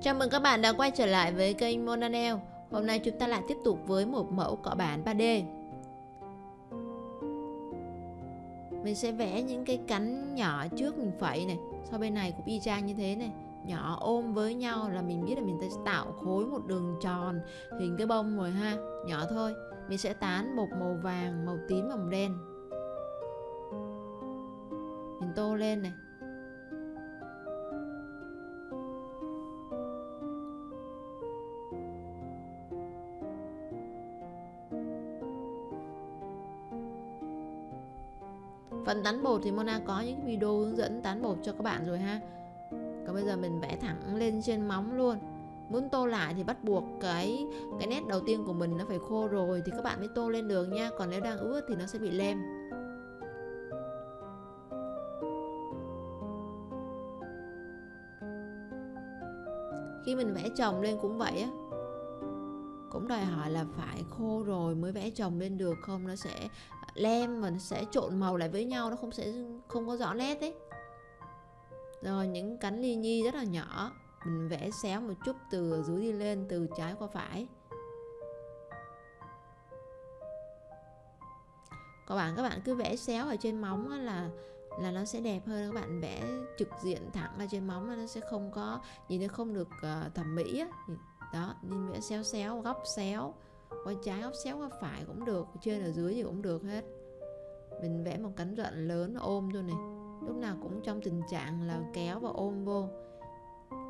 Chào mừng các bạn đã quay trở lại với kênh Monanel. Hôm nay chúng ta lại tiếp tục với một mẫu cọ bản 3D. Mình sẽ vẽ những cái cánh nhỏ trước mình phẩy này, sau bên này cũng y chang như thế này. Nhỏ ôm với nhau là mình biết là mình sẽ tạo khối một đường tròn hình cái bông rồi ha, nhỏ thôi. Mình sẽ tán bột màu vàng, màu tím và màu đen. Mình tô lên này, Phần tán bột thì Mona có những video hướng dẫn tán bột cho các bạn rồi ha. Còn bây giờ mình vẽ thẳng lên trên móng luôn. Muốn tô lại thì bắt buộc cái cái nét đầu tiên của mình nó phải khô rồi thì các bạn mới tô lên được nha. Còn nếu đang ướt thì nó sẽ bị lem. Khi mình vẽ chồng lên cũng vậy á. Cũng đòi hỏi là phải khô rồi mới vẽ chồng lên được không? Nó sẽ lem và nó sẽ trộn màu lại với nhau nó không sẽ không có rõ nét đấy rồi những cánh ly nhi rất là nhỏ mình vẽ xéo một chút từ dưới đi lên từ trái qua phải. Các bạn các bạn cứ vẽ xéo ở trên móng là là nó sẽ đẹp hơn. Các bạn vẽ trực diện thẳng ở trên móng nó sẽ không có nhìn nó không được uh, thẩm mỹ á. Đó nên vẽ xéo xéo góc xéo qua trái góc xéo qua phải cũng được trên ở dưới gì cũng được hết. Mình vẽ một cánh rận lớn ôm thôi này. Lúc nào cũng trong tình trạng là kéo và ôm vô.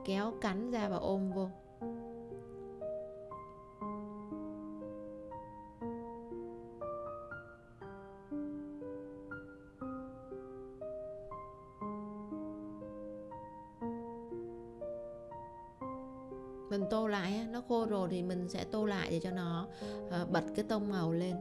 Kéo cánh ra và ôm vô. Mình tô lại nó khô rồi thì mình sẽ tô lại để cho nó ờ, bật cái tông màu lên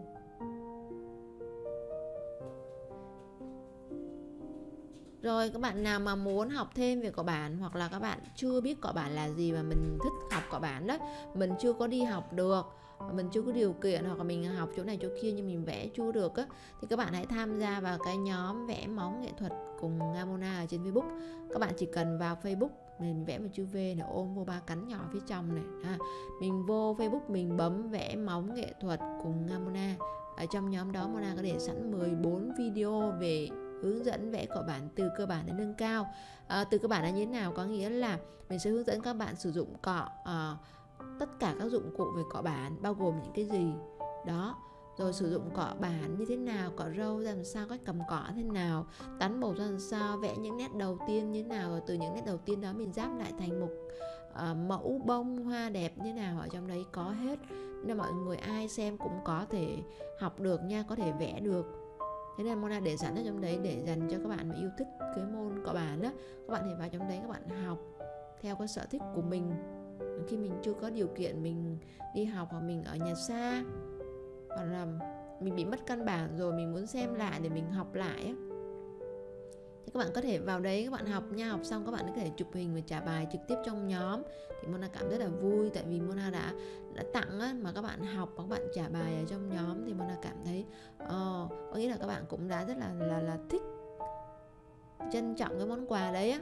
Rồi các bạn nào mà muốn học thêm về cọ bản hoặc là các bạn chưa biết cọ bản là gì mà mình thích học cọ bản đó, mình chưa có đi học được, mình chưa có điều kiện hoặc là mình học chỗ này chỗ kia nhưng mình vẽ chưa được á thì các bạn hãy tham gia vào cái nhóm vẽ móng nghệ thuật cùng Gamona ở trên Facebook. Các bạn chỉ cần vào Facebook mình vẽ một chữ V này ôm vô ba cánh nhỏ phía trong này ha. Mình vô Facebook mình bấm vẽ móng nghệ thuật cùng Ngamona ở trong nhóm đó Mona có để sẵn 14 video về hướng dẫn vẽ cọ bản từ cơ bản đến nâng cao. À, từ cơ bản là như thế nào? Có nghĩa là mình sẽ hướng dẫn các bạn sử dụng cọ à, tất cả các dụng cụ về cọ bản bao gồm những cái gì? Đó rồi sử dụng cọ bản như thế nào cọ râu ra làm sao cách cầm cọ thế nào tán bột ra làm sao vẽ những nét đầu tiên như thế nào rồi từ những nét đầu tiên đó mình giáp lại thành một uh, mẫu bông hoa đẹp như thế nào ở trong đấy có hết. Nên mọi người ai xem cũng có thể học được nha có thể vẽ được. Thế nên Mona để sẵn ở trong đấy để dành cho các bạn mà yêu thích cái môn cọ bản đó các bạn thì vào trong đấy các bạn học theo cái sở thích của mình. Khi mình chưa có điều kiện mình đi học hoặc mình ở nhà xa hoặc là mình bị mất căn bản rồi mình muốn xem lại để mình học lại thì các bạn có thể vào đấy các bạn học nha học xong các bạn có thể chụp hình và trả bài trực tiếp trong nhóm. Thì Mona cảm rất là vui tại vì Mona đã đã tặng á, mà các bạn học và các bạn trả bài ở trong nhóm thì Mona cảm thấy uh, có nghĩa là các bạn cũng đã rất là là là thích trân trọng cái món quà đấy á.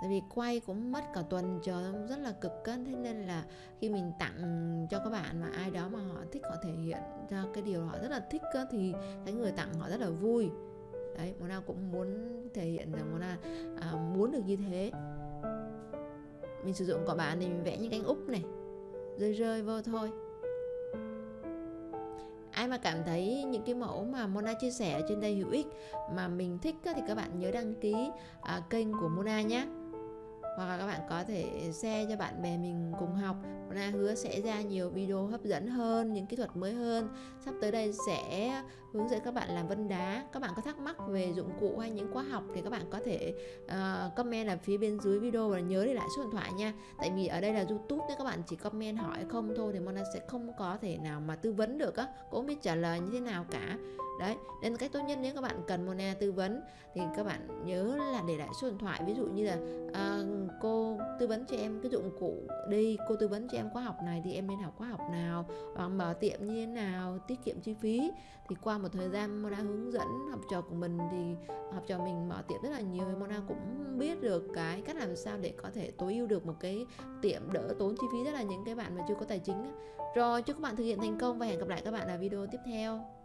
Tại vì quay cũng mất cả tuần chờ rất là cực cân. Thế nên là khi mình tặng cho các bạn mà ai đó mà họ thích họ thể hiện ra cái điều họ rất là thích thì cái người tặng họ rất là vui. Đấy Mona cũng muốn thể hiện rằng Mona à, muốn được như thế. Mình sử dụng cỏ bản thì mình vẽ những cánh úp này rơi rơi vô thôi. Ai mà cảm thấy những cái mẫu mà Mona chia sẻ ở trên đây hữu ích mà mình thích thì các bạn nhớ đăng ký à, kênh của Mona nhé hoặc là các bạn có thể share cho bạn bè mình cùng học. Mona hứa sẽ ra nhiều video hấp dẫn hơn những kỹ thuật mới hơn. Sắp tới đây sẽ hướng dẫn các bạn làm vân đá. Các bạn có thắc mắc về dụng cụ hay những khóa học thì các bạn có thể uh, comment ở phía bên dưới video và nhớ để lại số điện thoại nha. Tại vì ở đây là youtube nên các bạn chỉ comment hỏi không thôi thì Mona sẽ không có thể nào mà tư vấn được á. Cũng không biết trả lời như thế nào cả. Đấy nên cách tốt nhất nếu các bạn cần Mona tư vấn thì các bạn nhớ là để lại số điện thoại. Ví dụ như là uh, cô tư vấn cho em cái dụng cụ đi, cô tư vấn cho em khóa học này thì em nên học khóa học nào, hoặc mở tiệm như thế nào, tiết kiệm chi phí. Thì qua một thời gian Mona hướng dẫn học trò của mình thì học trò mình mở tiệm rất là nhiều thì Mona cũng biết được cái cách làm sao để có thể tối ưu được một cái tiệm đỡ tốn chi phí rất là những cái bạn mà chưa có tài chính rồi, chúc các bạn thực hiện thành công và hẹn gặp lại các bạn ở video tiếp theo.